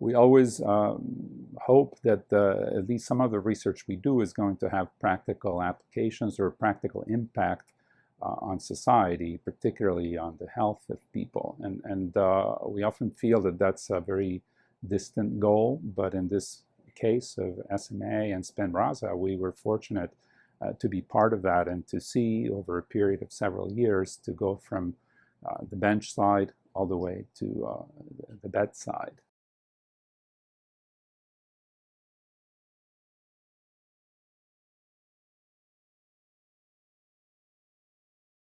we always um, hope that the, at least some of the research we do is going to have practical applications or practical impact uh, on society, particularly on the health of people. And, and uh, we often feel that that's a very distant goal, but in this case of SMA and Spinraza, we were fortunate uh, to be part of that and to see over a period of several years to go from uh, the bench side all the way to uh, the bedside.